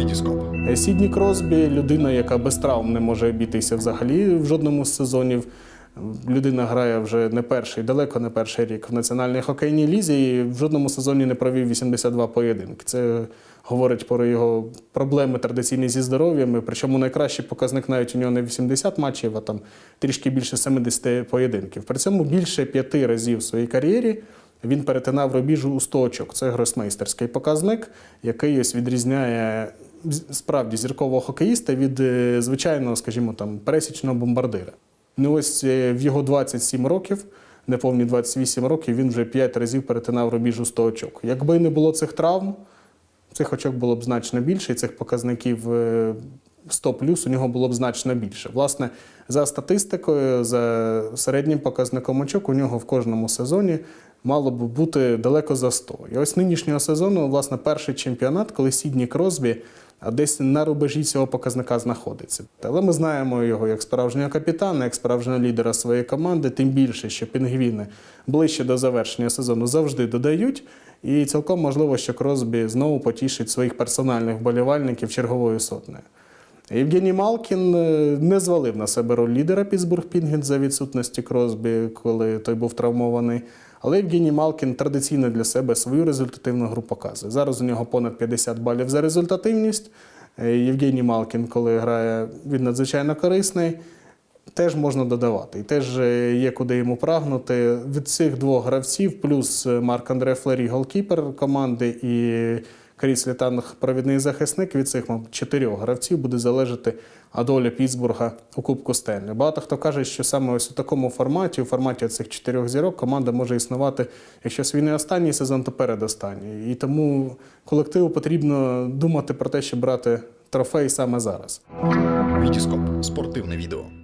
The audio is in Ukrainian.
Вітіскоп. Е, Сідні Кросбі людина, яка без травм не може обійтися взагалі в жодному з сезонів. Людина грає вже не перший, далеко не перший рік в національній хокейній лізі і в жодному сезоні не провів 82 поєдинки. Це говорить про його проблеми традиційні зі здоров'ям. Причому найкращий показник навіть у нього не 80 матчів, а там трішки більше 70 поєдинків. При цьому більше п'яти разів в своїй кар'єрі він перетинав рубіж у 100 очок. Це гросмейстерський показник, який ось відрізняє справді зіркового хокеїста від е, звичайного, скажімо, там пересічного бомбардира. Ну ось е, в його 27 років, неповні 28 років, він вже 5 разів перетинав рубіж у 100 очок. Якби не було цих травм, цих очок було б значно більше, і цих показників е, 100 плюс у нього було б значно більше. Власне, за статистикою, за середнім показником очок, у нього в кожному сезоні мало б бути далеко за 100. І ось нинішнього сезону, власне, перший чемпіонат, коли Сідні Кросбі десь на рубежі цього показника знаходиться. Але ми знаємо його як справжнього капітана, як справжнього лідера своєї команди, тим більше, що пінгвіни ближче до завершення сезону завжди додають. І цілком можливо, що Кросбі знову потішить своїх персональних вболівальників черговою сотнею. Євгеній Малкін е, не звалив на себе роль лідера Пітсбург Пінгвін за відсутності Кросбі, коли той був травмований. Але Євгеній Малкін традиційно для себе свою результативну гру показує. Зараз у нього понад 50 балів за результативність. Е, Євгеній Малкін, коли грає, він надзвичайно корисний. Теж можна додавати. І теж е, є куди йому прагнути. Від цих двох гравців, плюс Марк Андре Флері, голкіпер команди, і Кріс Літанг, провідний захисник. Від цих чотирьох гравців буде залежати доля Пітсбурга у Кубку Стенлі. Багато хто каже, що саме ось у такому форматі, у форматі цих чотирьох зірок, команда може існувати, якщо свій не останній сезон, то передостанній. І тому колективу потрібно думати про те, щоб брати трофей саме зараз. Вітіскоп. Спортивне відео.